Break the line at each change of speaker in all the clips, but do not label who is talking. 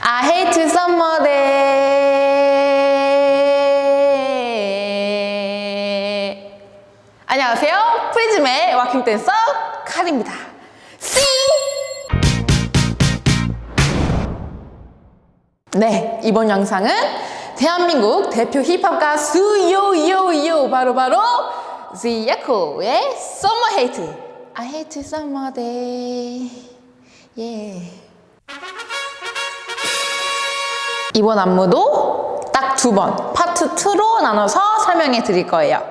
I hate day. 안녕하세요. 프리즘의 와킹 댄서 칼입니다. 씨! 네, 이번 영상은 대한민국 대표 힙합 가수 요요요 바로바로 지야코의 Summer Hate. I hate summer day. 이번 안무도 딱 두 번, 파트 2로 나눠서 설명해 드릴 거예요.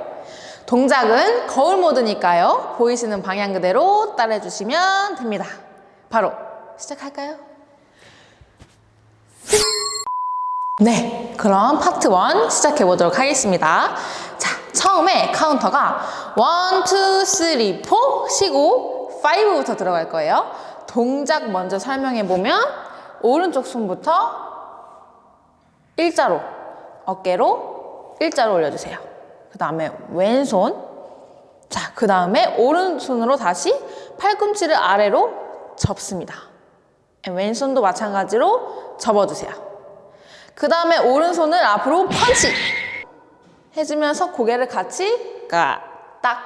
동작은 거울 모드니까요. 보이시는 방향 그대로 따라해 주시면 됩니다. 바로 시작할까요? 네, 그럼 파트 1 시작해 보도록 하겠습니다. 자, 처음에 카운트가 1, 2, 3, 4 쉬고 5부터 들어갈 거예요. 동작 먼저 설명해 보면 오른쪽 손부터 일자로 어깨로 일자로 올려주세요. 그 다음에 왼손 자, 그 다음에 오른손으로 다시 팔꿈치를 아래로 접습니다. 왼손도 마찬가지로 접어주세요. 그 다음에 오른손을 앞으로 펀치 해주면서 고개를 같이 까딱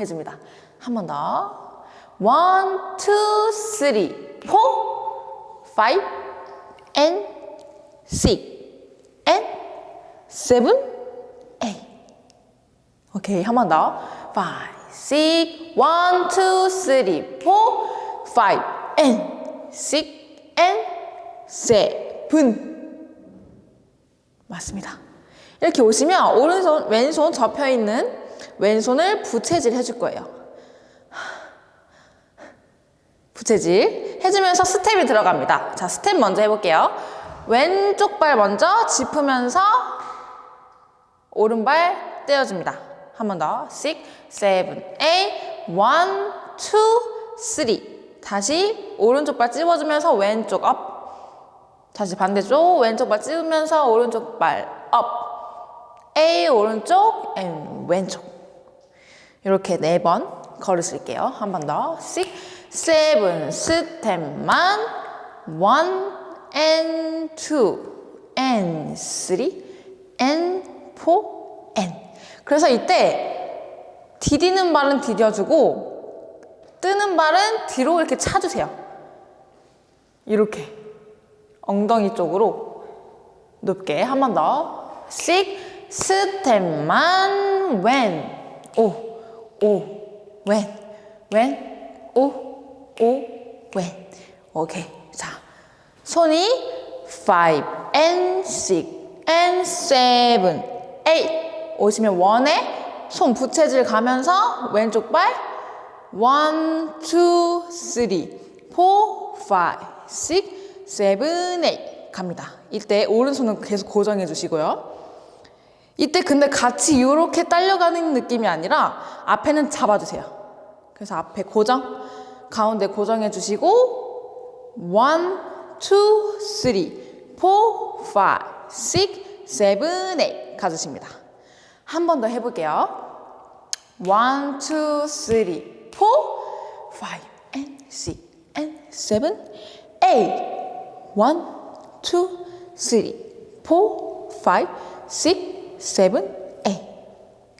해줍니다. 한 번 더. One, two, three, four, five, and six, and seven. 오케이, 한 번 더. Five, six, one, two, three, four, and. 맞습니다. 이렇게 오시면 오른손, 왼손 접혀 있는 왼손을 부채질 해줄 거예요. 부채질 해주면서 스텝이 들어갑니다. 자, 스텝 먼저 해볼게요. 왼쪽 발 먼저 짚으면서 오른발 떼어줍니다. 한 번 더. 6, 7, 8, 1, 2, 3. 다시 오른쪽 발 찝어주면서 왼쪽 up. 다시 반대쪽 왼쪽 발 찝으면서 오른쪽 발 up. A 오른쪽, M 왼쪽. 이렇게 네 번 걸으실게요. 한 번 더. 6, 7 스텝만 1 and 2 and 3 and 4 and 그래서 이때 디디는 발은 디뎌주고 뜨는 발은 뒤로 이렇게 차주세요. 이렇게 엉덩이 쪽으로 높게 한 번 더. 6 스텝만 when 오, 오, when, when, 오, 오, when. 오케이. 자, 손이 5 and 6 and 7, 8 오시면 원에 손 부채질 가면서 왼쪽 발 1, 2, 3, 4, 5, 6, 7, 8 갑니다. 이때 오른손은 계속 고정해 주시고요. 이때 근데 같이 이렇게 딸려가는 느낌이 아니라 앞에는 잡아주세요. 그래서 앞에 고정, 가운데 고정해 주시고 1, 2, 3, 4, 5, 6, 7, 8 가주십니다. 한 번 더 해볼게요. 1, 2, 3, 4, 5, and 6, and 7, 8 1, 2, 3, 4, 5, 6, 7, 8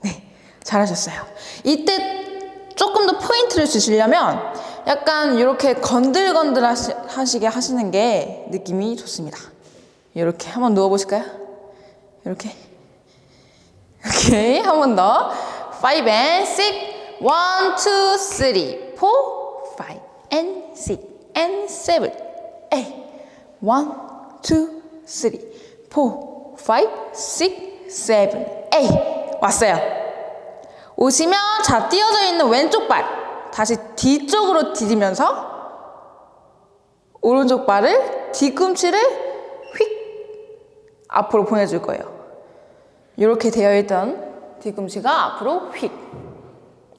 네, 잘하셨어요. 이때 조금 더 포인트를 주시려면 약간 이렇게 건들건들 하시, 하시게 하시는 게 느낌이 좋습니다. 이렇게 한번 누워보실까요? 이렇게. 오케이 한 번 더. 5 and 6 1, 2, 3 4 5 and 6 and 7 8 1, 2, 3 4 5, 6 7 8 왔어요. 오시면 자 띄어져 있는 왼쪽 발 다시 뒤쪽으로 디디면서 오른쪽 발을 뒤꿈치를 휙 앞으로 보내줄 거예요 이렇게 되어 있던 뒤꿈치가 앞으로 휙.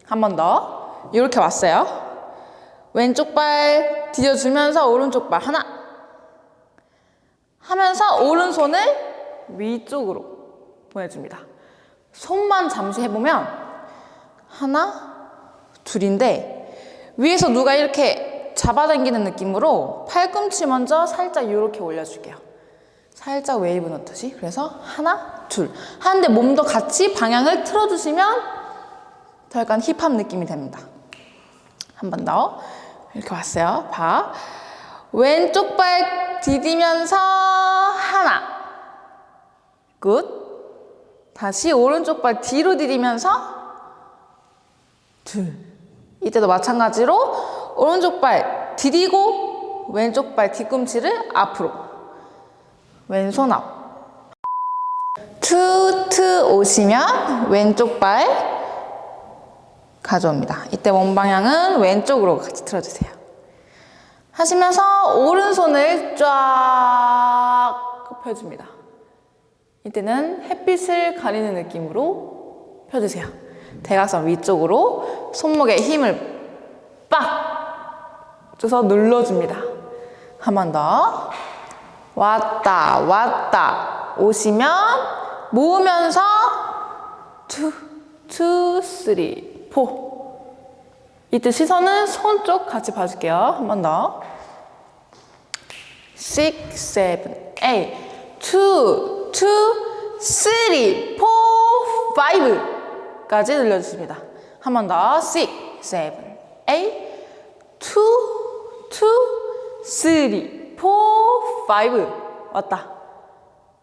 한 번 더. 이렇게 왔어요. 왼쪽 발 뒤져주면서 오른쪽 발 하나. 하면서 오른손을 위쪽으로 보내줍니다. 손만 잠시 해보면 하나, 둘인데 위에서 누가 이렇게 잡아당기는 느낌으로 팔꿈치 먼저 살짝 이렇게 올려줄게요. 살짝 웨이브 넣듯이. 그래서 하나, 둘. 하는데 몸도 같이 방향을 틀어주시면 더 약간 힙합 느낌이 됩니다. 한 번 더. 이렇게 왔어요. 봐. 왼쪽 발 디디면서 하나. Good. 다시 오른쪽 발 뒤로 디디면서 둘. 이때도 마찬가지로 오른쪽 발 디디고 왼쪽 발 뒤꿈치를 앞으로. 왼손 앞. 투트 오시면 왼쪽 발 가져옵니다. 이때 몸 방향은 왼쪽으로 같이 틀어주세요. 하시면서 오른손을 쫙 펴줍니다. 이때는 햇빛을 가리는 느낌으로 펴주세요. 대각선 위쪽으로 손목에 힘을 빡 줘서 눌러줍니다. 한 번 더. 왔다, 왔다. 오시면 모으면서 two, two, three, four. 이때 시선은 손 쪽 같이 봐줄게요. 한 번 더. six, seven, eight, two, two, three, four, five 까지 늘려주십니다. 한 번 더. six, seven. 왔다.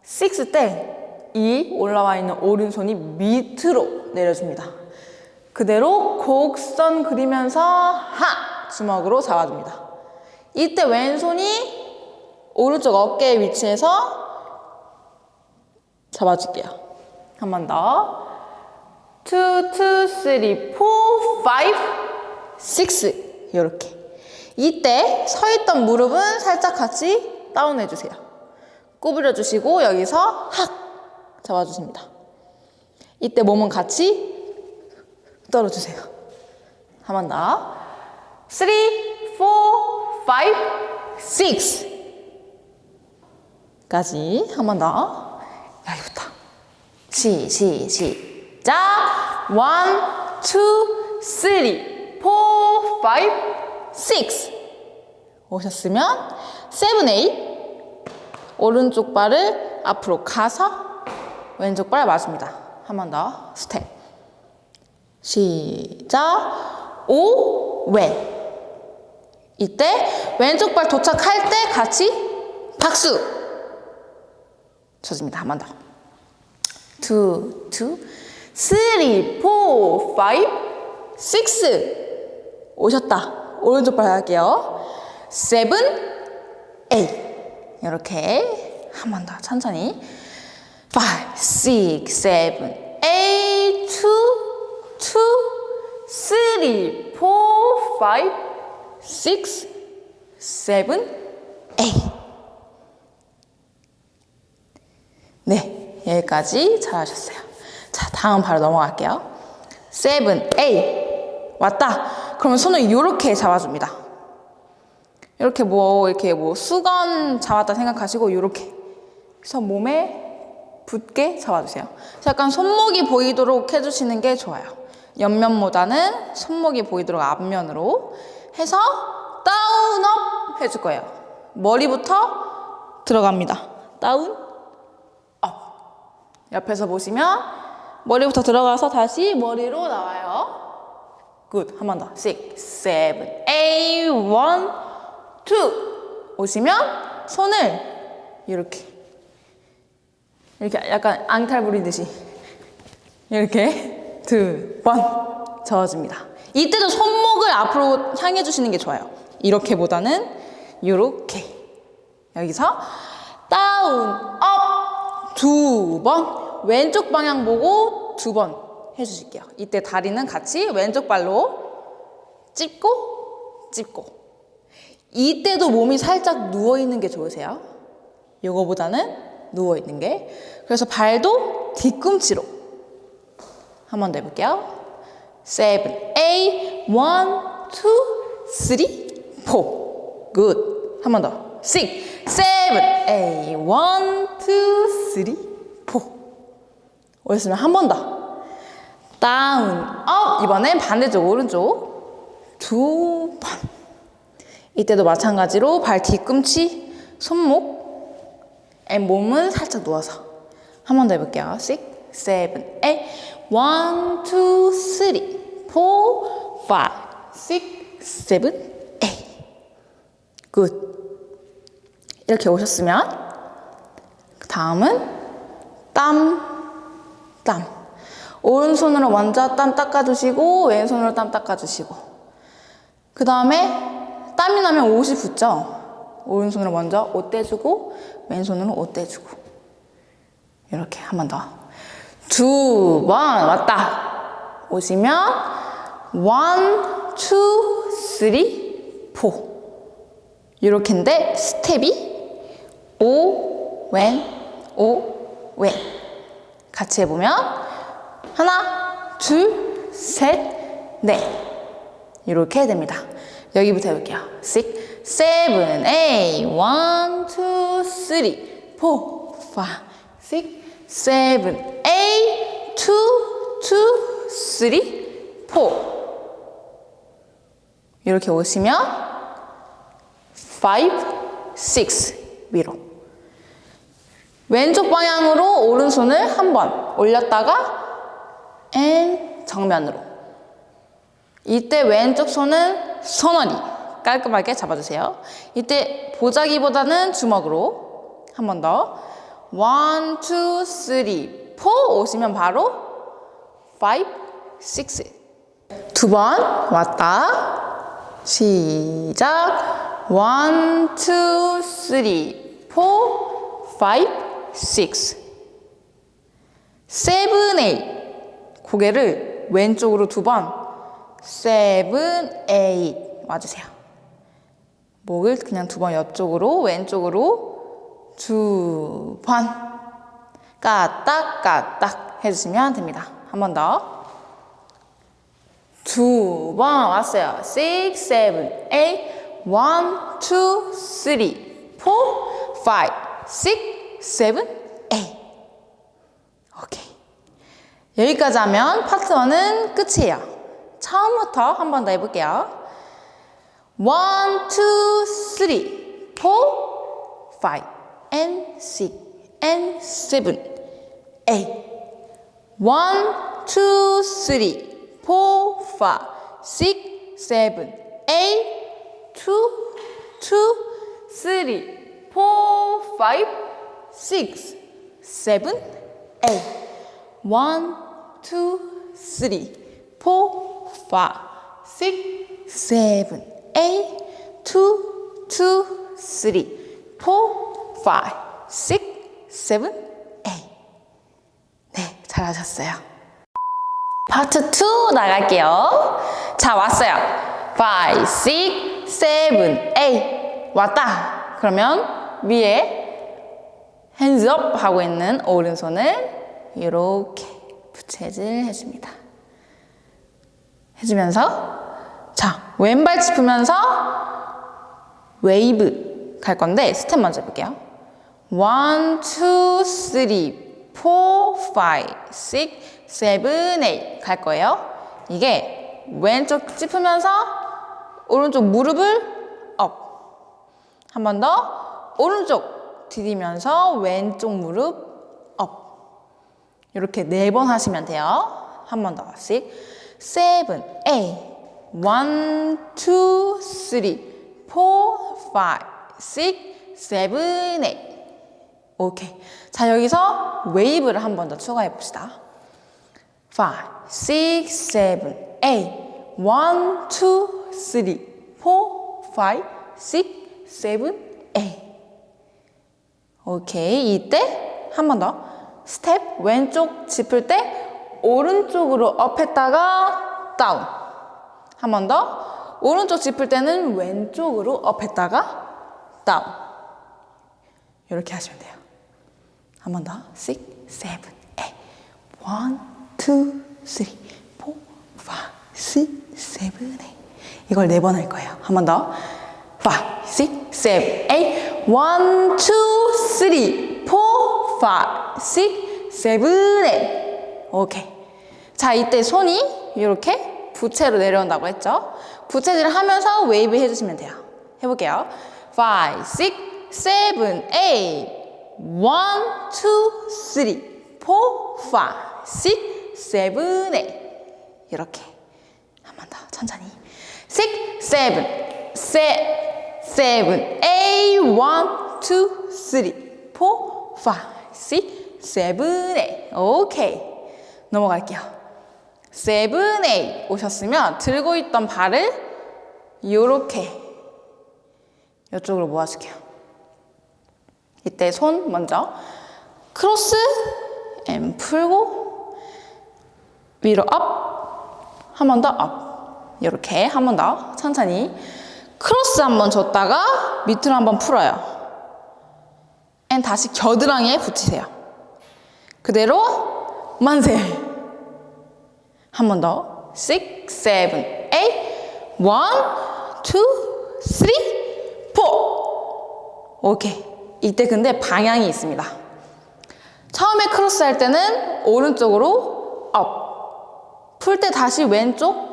six 때이 올라와 있는 오른손이 밑으로 내려줍니다. 그대로 곡선 그리면서 하! 주먹으로 잡아줍니다. 이때 왼손이 오른쪽 어깨에 위치해서 잡아줄게요. 한 번 더. 2, 2, 3, 4, 5, 6 이렇게. 이때 서 있던 무릎은 살짝 같이 다운해 주세요. 구부려 주시고 여기서 확 잡아주십니다. 이때 몸은 같이 떨어주세요. 한 번 더. 3, 4, 5, 6 까지 한 번 더. 여기부터. 시, 시, 시 작. 1, 2, 3, 4, 5, 6 오셨으면 7, 8 오른쪽 발을 앞으로 가서 왼쪽 발 맞습니다. 한 번 더. 스텝. 시작. 오, 왼. 이때 왼쪽 발 도착할 때 같이 박수. 쳐줍니다. 한 번 더. Two, two, three, four, five, six. 오셨다. 오른쪽 발 할게요. Seven, eight. 이렇게 한 번 더 천천히. 5, 6, 7, 8, 2, 2, 3, 4, 5, 6, 7, 8. 네, 여기까지 잘하셨어요. 자, 다음 바로 넘어갈게요. 7, 8. 왔다. 그러면 손을 이렇게 잡아줍니다. 이렇게 뭐, 이렇게 뭐 수건 잡았다 생각하시고, 이렇게. 그래서 몸에 붙게 잡아주세요. 약간 손목이 보이도록 해주시는 게 좋아요. 옆면보다는 손목이 보이도록 앞면으로 해서 down up 해줄 거예요. 머리부터 들어갑니다. Down up. 옆에서 보시면 머리부터 들어가서 다시 머리로 나와요. Good. 한 번 더. 6, 7, 8, 1, 2. 오시면 손을 이렇게 이렇게 약간 앙탈 부리듯이 이렇게 두 번 저어줍니다. 이때도 손목을 앞으로 향해 주시는 게 좋아요. 이렇게보다는 이렇게 여기서 down up 두 번 왼쪽 방향 보고 두 번 해주실게요. 이때 다리는 같이 왼쪽 발로 찝고 찝고 이때도 몸이 살짝 누워 있는 게 좋으세요. 요거보다는 누워 있는 게 그래서 발도 뒤꿈치로 한 번 더 해볼게요. 7, 8, 1, 2, 3, 4. good. 한번 더. 6, 7, 8, 1, 2, 3, 4. 오셨으면 한 번 더. down, up. 이번엔 반대쪽 오른쪽 두 번. 이때도 마찬가지로 발 뒤꿈치, 손목, and 몸은 살짝 누워서 한 번 더 해볼게요. 6, 7, 8 1, 2, 3, 4, 5, 6, 7, 8 good. 이렇게 오셨으면 그 다음은 땀, 땀. 오른손으로 먼저 땀 닦아주시고 왼손으로 땀 닦아주시고 그 다음에 땀이 나면 옷이 붙죠. 오른손으로 먼저 옷 떼주고 왼손으로 옷 떼주고 이렇게 한 번 더. 두 번 왔다. 오시면 one, two, three, four 이렇게인데 스텝이 오, 왼, 오, 왼 같이 해보면 하나, 둘, 셋, 넷 이렇게 됩니다. 여기부터 해볼게요. 6, 7, 8 1, 2, 3, 4, 5, 6, 7, 8 2, 2, 3, 4 이렇게 오시면 5, 6 위로 왼쪽 방향으로 오른손을 한 번 올렸다가 and 정면으로. 이때 왼쪽 손은 선언이 깔끔하게 잡아주세요. 이때 보자기보다는 주먹으로 한 번 더. one, two, three, four 오시면 바로 five, six. 두 번 왔다. 시작. one, two, three, four, five, six. seven, eight. 고개를 왼쪽으로 두 번. seven, eight. 와주세요. 목을 그냥 두 번 옆쪽으로, 왼쪽으로 두 번. 까딱, 까딱 해주시면 됩니다. 한 번 더. 두 번 왔어요. six, seven, eight. one, two, three, four, five, six, 7, 8. 오케이. 여기까지 하면 파트 1은 끝이에요. 처음부터 한 번 더 해볼게요. 1, 2, 3, 4, 5, and 6, and 7, 8. 1, 2, 3, 4, 5, 6, 7, 8, 2, 2, 3, 4, 5, 6, 7, 8. 1, 2, 3, 4, 5, 6, 7, 8, 2, 2, 3, 4, 5, 6, 7, 8. 네, 잘하셨어요. 파트 2 나갈게요. 자, 왔어요. 5, 6, 7, 8. 왔다. 그러면 위에 up 하고 있는 오른손을 이렇게 부채질 해줍니다. 해주면서 자, 왼발 짚으면서 웨이브 갈 건데 스텝 먼저 해볼게요. 1, 2, 3, 4, 5, 6, 7, 8갈 거예요. 이게 왼쪽 짚으면서 오른쪽 무릎을 up. 한 번 더 오른쪽 디디면서 왼쪽 무릎 up. 이렇게 네 번 하시면 돼요. 한 번 더. 6, 7, 8 1, 2, 3, 4, 5, 6, 7, 8 오케이. 자, 여기서 웨이브를 한 번 더 추가해 봅시다. 5, 6, 7, 8 1, 2, 3, 4, 5, 6, 7, 8 오케이. 이때 한 번 더. 스텝 왼쪽 짚을 때 오른쪽으로 up 했다가 down. 한 번 더. 오른쪽 짚을 때는 왼쪽으로 up 했다가 down. 이렇게 하시면 돼요. 한 번 더. 6, 7, 8 1, 2, 3, 4, 5, 6, 7, 8 이걸 네 번 할 거예요. 한 번 더. 5, 6, 7, 8 1, 2, 3, 4, 5, 6, 7, 8 오케이. 자, 이때 손이 이렇게 부채로 내려온다고 했죠? 부채질을 하면서 웨이브 해주시면 돼요. 해볼게요. 5, 6, 7, 8 1, 2, 3, 4, 5, 6, 7, 8 이렇게 한 번 더 천천히 6, 7, 7, 7, 8 1, 2, 3, 4, 5, 6, 7, 8 오케이 넘어갈게요. 7, 8 오셨으면 들고 있던 발을 이렇게 이쪽으로 모아줄게요. 이때 손 먼저 크로스 and 풀고 위로 up 한 번 더 up 이렇게 한 번 더 천천히 크로스 한번 줬다가 밑으로 한번 풀어요. and 다시 겨드랑이에 붙이세요. 그대로 만세. 한 번 더. 6, 7, 8 1, 2, 3, 4 오케이. 이때 근데 방향이 있습니다. 처음에 크로스 할 때는 오른쪽으로 up 풀 때 다시 왼쪽.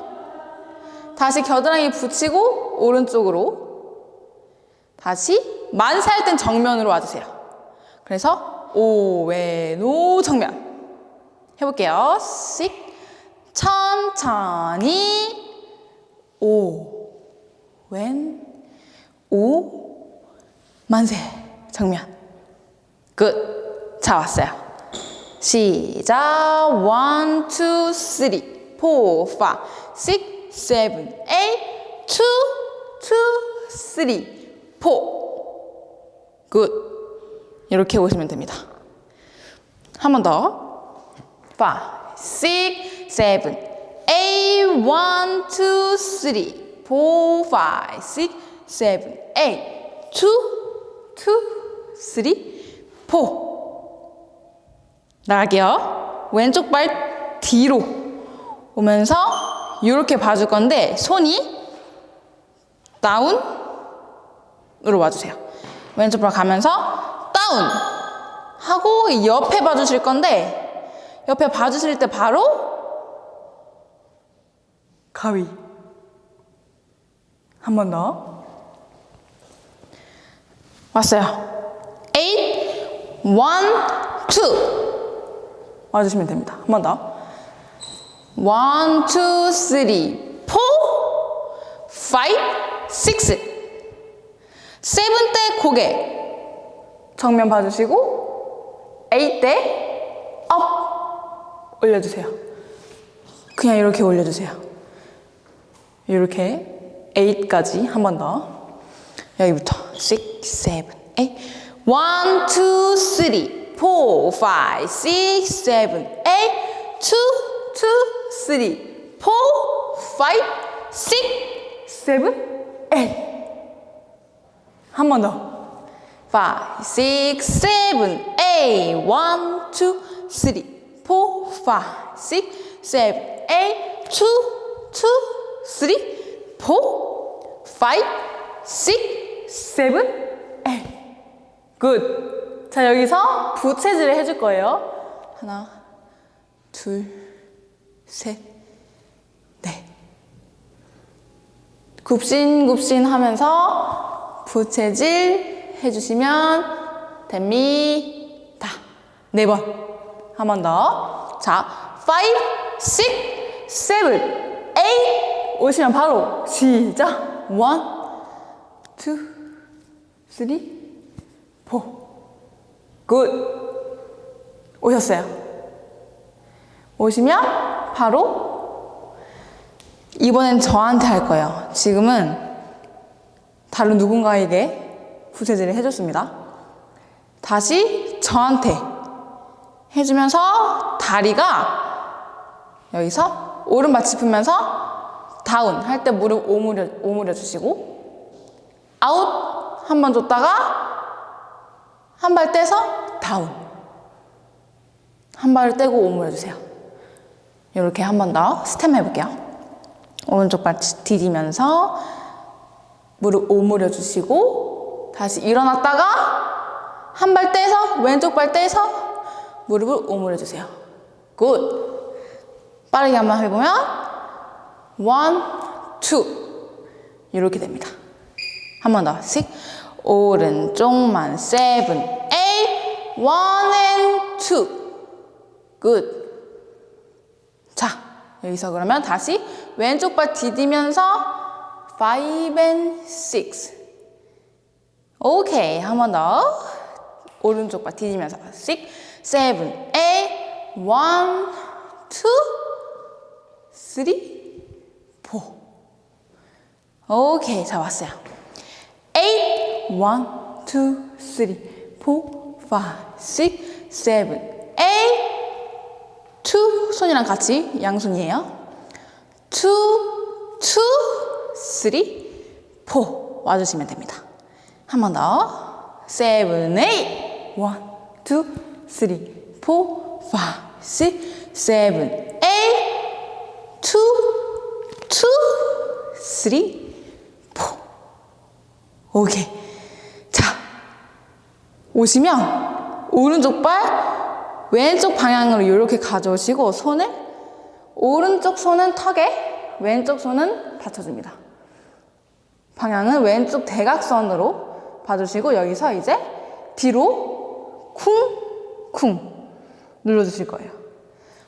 다시 겨드랑이 붙이고 오른쪽으로 다시 만세 할 땐 정면으로 와주세요. 그래서 오, 왼, 오, 정면. 해볼게요. 6 천천히. 오, 왼, 오, 만세 정면. 끝. 자, 왔어요. 시작. 1, 2, 3, 4, 5, 6, 7, 8, 2, 2, 3, 4. 굿. 이렇게 오시면 됩니다. 한 번 더. 5, 6, 7, 8, 1, 2, 3, 4, 5, 6, 7, 8, 2, 2, 3, 4. 나갈게요. 왼쪽 발 뒤로 오면서 이렇게 봐줄 건데 손이 다운으로 와주세요. 왼쪽 발 가면서 다운 하고 옆에 봐주실 건데 옆에 봐주실 때 바로 가위 한 번 더. 왔어요. 8, 1, 2 와주시면 됩니다. 한 번 더. 1, 2, 3, 4, 5, 6 세븐 때 고개 정면 봐주시고 8때업 올려주세요. 그냥 이렇게 올려주세요. 이렇게 8까지 한 번 더. 여기부터 6, 7, 8 1, 2, 3, 4, 5, 6, 7, 8 2, 2, 3, 4, 5, 6, 7, 8 한 번 더. 5, 6, 7, 8 1, 2, 3, 4, 5, 6, 7, 8 2, 2, 3, 4, 5, 6, 7, 8 굿. 자, 여기서 부채질을 해줄 거예요. 하나, 둘, 셋, 굽신굽신 하면서 부채질 해주시면 됩니다. 네 번. 한 번 더. 자, 5, 6, 7, 8 오시면 바로 시작. 1, 2, 3, 4. good. 오셨어요. 오시면 바로 이번엔 저한테 할 거예요. 지금은 다른 누군가에게 부채질을 해줬습니다. 다시 저한테 해주면서 다리가 여기서 오른발 짚으면서 down 할 때 무릎 오므려, 오므려 주시고 아웃 한 번 줬다가 한 발 떼서 down 한 발을 떼고 오므려 주세요. 이렇게 한 번 더 스텝 해볼게요. 오른쪽 발 디디면서 무릎 오므려 주시고 다시 일어났다가 한 발 떼서 왼쪽 발 떼서 무릎을 오므려 주세요. good. 빠르게 한번 해보면 one, two 이렇게 됩니다. 한 번 더. 6. 오른쪽만 7, 8, 1 and 2. good. 자, 여기서 그러면 다시 왼쪽 발 디디면서 5 and 6. 오케이. 한 번 더. 오른쪽 발 디디면서 6, 7, 8, 1, 2, 3, 4. 오케이. 잘 왔어요. 8, 1, 2, 3, 4, 5, 6, 7, 8, 2, 손이랑 같이 양손이에요. 2, 2, 3, 4 와주시면 됩니다. 한 번 더. 7, 8, 1, 2, 3, 4, 5, 6, 7, 8, 2, 2, 3, 4. 오케이. 자, 오시면 오른쪽 발 왼쪽 방향으로 이렇게 가져오시고 손을 오른쪽 손은 턱에 왼쪽 손은 받쳐줍니다. 방향은 왼쪽 대각선으로 봐주시고 여기서 이제 뒤로 쿵쿵 눌러주실 거예요.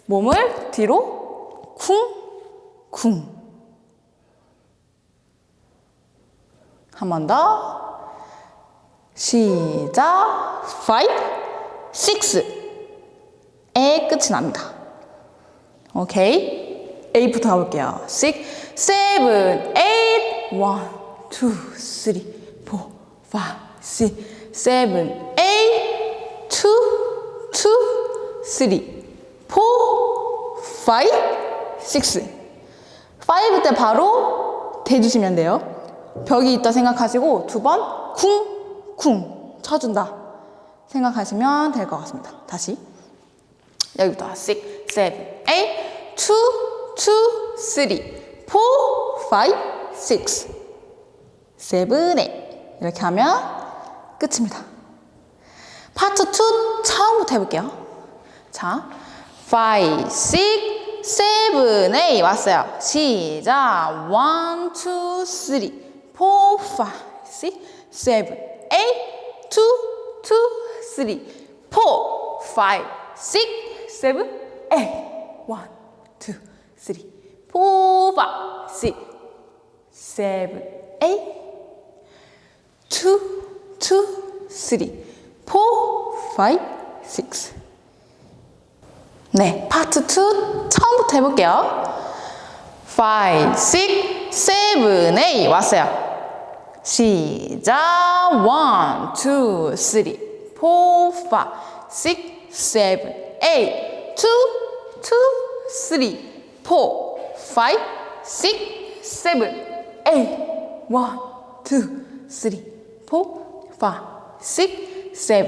몸을 뒤로 쿵쿵 한 번 더. 시작. 5, 6. 에 끝이 납니다. 오케이. 8부터 가볼게요. 6, 7, 8. 1, 2, 3, 4, 5, 6, 7, 8. 2, 2, 3, 4, 5, 6. 5 때 바로 대주시면 돼요. 벽이 있다 생각하시고 두 번 쿵 쿵 쳐준다 생각하시면 될 것 같습니다. 다시 여기부터 6, 7, 8 2, 2, 3, 4, 5, 6 7, 8 이렇게 하면 끝입니다. 파트 2 처음부터 해볼게요. 자, 5, 6, 7, 8 왔어요. 시작 1, 2, 3 4, 5, 6, 7, 8, 2, 2, 3, 4, 5, 6, 7, 8, 1, 2, 3, 4, 5, 6, 7, 8, 2, 2, 3, 4, 5, 6. 네, 파트 2 처음부터 해볼게요. 5, 6, 7, 8 왔어요. 시작 1, 2, 3, 4, 5, 6, 7, 8 2, 2, 3, 4, 5, 6, 7, 8 1, 2, 3, 4, 5, 6, 7,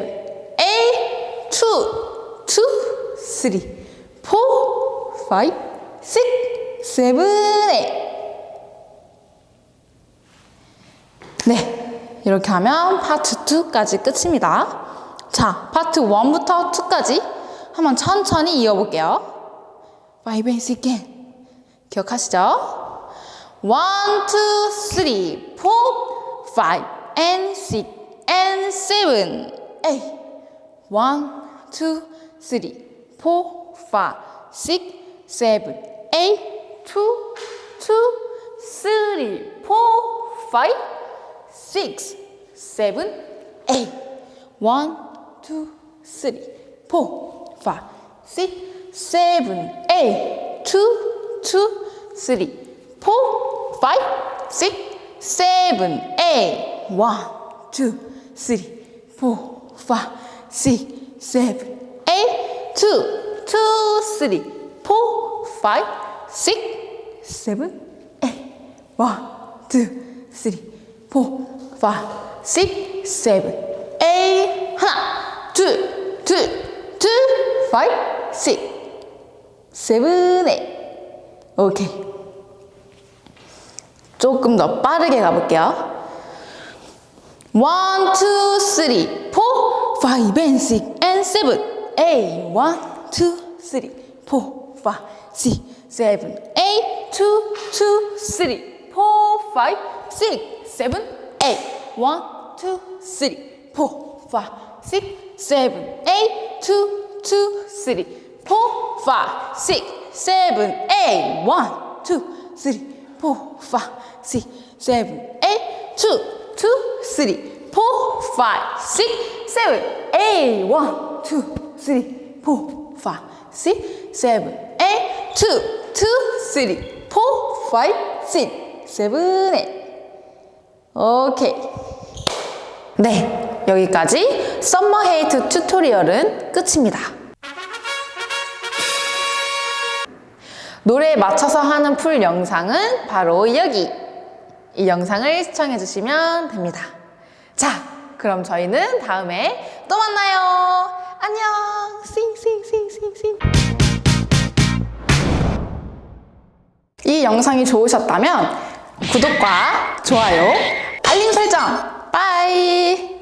8 2, 2, 3, 4, 5, 6, 7, 8 네, 이렇게 하면 파트 2까지 끝입니다. 자, 파트 1부터 2까지 한번 천천히 이어볼게요. 5 6 again. 기억하시죠? 1, 2, 3, 4, 5 and 6 and 7, 8 1, 2, 3, 4, 5, 6, 7, 8 2, 2, 3, 4, 5 six, seven, eight. One, two, three, four, five, six, seven, eight. Two, two, three, four, five, six, seven, eight. One, two, three, four, five, six, seven, eight. Two, two, three, four, five, six, seven, eight. One, two, three. four, five, six, seven, eight. 하나, 둘, 둘, 둘, five, six, eight. 오케이. 조금 더 빠르게 가볼게요. One, two, three, four, five, and six, and seven, eight. One, two, three, four, five, six, seven, eight. Two, two, three, four, five, six. seven, eight. one, two, three, four, five, six, seven, eight, two, two, three, four, five, six, seven, eight, one, two, three, four, five, six, seven, eight, two, two, three, four, five, six, seven, eight, one, two, three, four, five, six, seven, eight, two, two, three, four, five, six, seven, eight. 오케이. 네, 여기까지 Summer Hate tutorial은 끝입니다. 노래에 맞춰서 하는 full 영상은 바로 여기. 이 영상을 시청해 주시면 됩니다. 자, 그럼 저희는 다음에 또 만나요. 안녕. 싱싱싱싱싱. 이 영상이 좋으셨다면 구독과 좋아요, 알림 설정, 빠이!